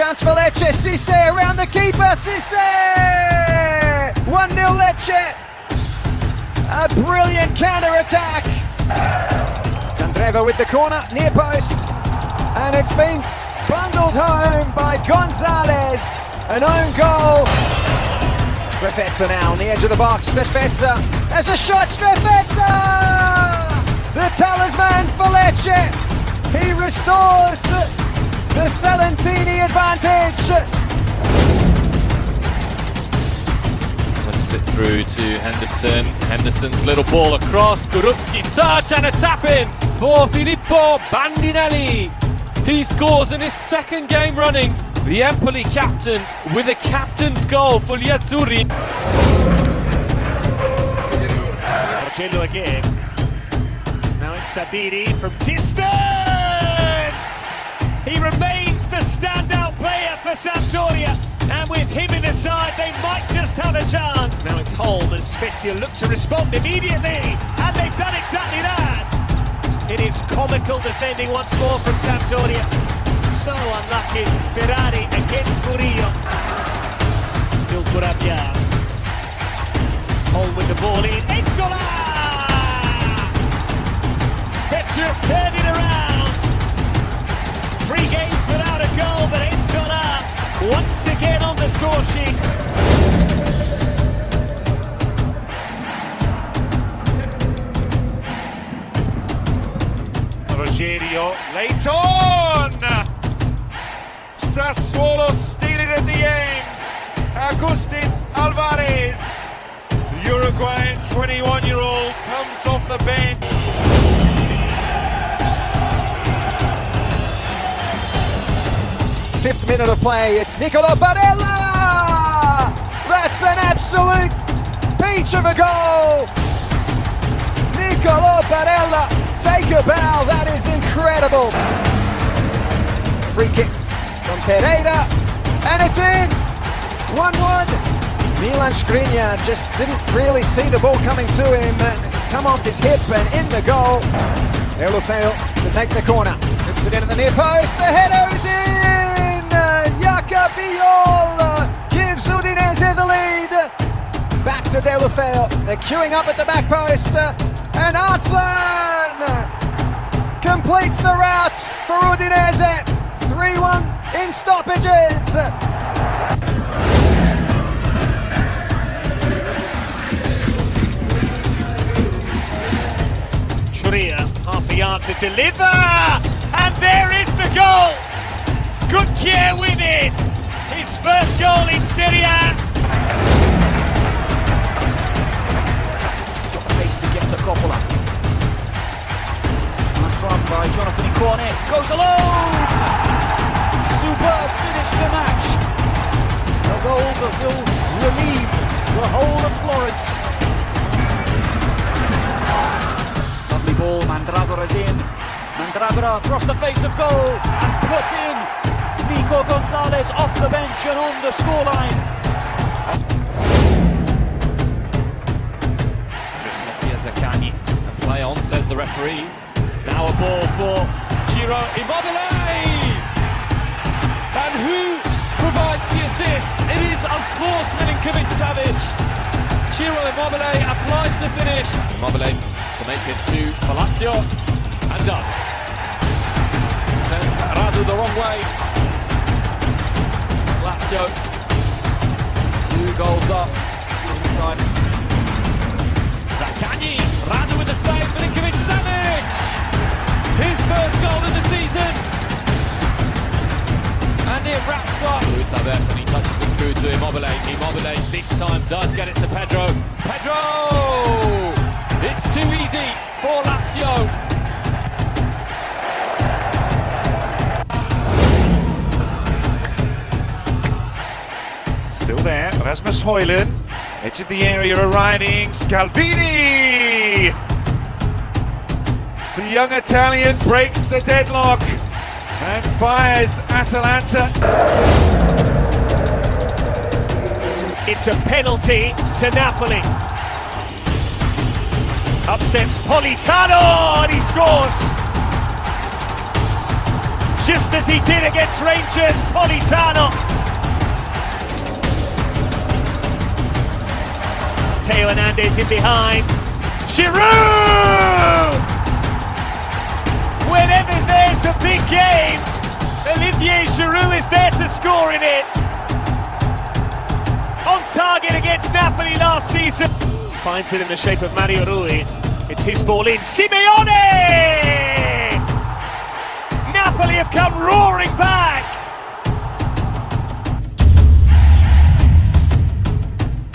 Chance for Lecce, Ceesay around the keeper, Ceesay! 1 0 Lecce. A brilliant counter attack. Candreva with the corner, near post. And it's been bundled home by Gonzalez. An own goal. Strefezza now on the edge of the box. Strefezza There's a shot. Strefezza! The talisman for Lecce. He restores the Salentini advantage. Flips it through to Henderson. Henderson's little ball across. Gurupski's touch and a tap in for Filippo Bandinelli. He scores in his second game running. The Empoli captain with a captain's goal for gli Azzurri. Marcello again. Now it's Sabiri from distance! For Sampdoria. And with him in the side, they might just have a chance. Now it's Holm as Spezia look to respond immediately. And they've done exactly that. It is comical defending once more from Sampdoria. So unlucky. Ferrari against Murillo. Still Kurabia. Holm with the ball in. Nzola! Spezia have turned it around. Three games without a goal, but once again on the score sheet. Rogerio late on! Sassuolo steal it in the end. Agustin Alvarez, the Uruguayan 21-year-old, comes off the bench. Fifth minute of play. It's Nicola Barella! That's an absolute peach of a goal! Nicola Barella, take a bow. That is incredible. Free kick from Pereyra, and it's in. 1-1. Milan Skriniar just didn't really see the ball coming to him. It's come off his hip and in the goal. Deulofeu to take the corner. Puts it into the near post. The header is in. Deulofeu. They're queuing up at the back post. And Arslan completes the route for Udinese. 3-1 in stoppages. Half a yard to deliver, and there is the goal. Good care with it. His first goal in Serie whole of Florence. Lovely ball, Mandragora's in. Mandragora across the face of goal and put in. Nico Gonzalez off the bench and on the scoreline. Just Mattia Zaccagni and play on, says the referee. Now a ball for Ciro Immobile! And who provides the assist? It is, of course, Milinkovic Savic. Ciro Immobile applies the finish. Immobile to make it to Palazzo and does. Sends Radu the wrong way. Lazio two goals up inside Zaccagni, Radu with the save, Milinkovic Savic! His first goal of the season! And it wraps up. Luis Alberto, he touches it through to Immobile. Immobile this time does get it to Pedro. Pedro! It's too easy for Lazio. Still there, Rasmus Højlund, edge of the area arriving, Scalvini! The young Italian breaks the deadlock and fires Atalanta. It's a penalty to Napoli. Up steps Politano and he scores. just as he did against Rangers, Politano. Theo Hernandez in behind. Giroud! Whenever there's a big game, Olivier Giroud is there to score in it. On target against Napoli last season. Finds it in the shape of Mario Rui. It's his ball in. Simeone! Napoli have come roaring back.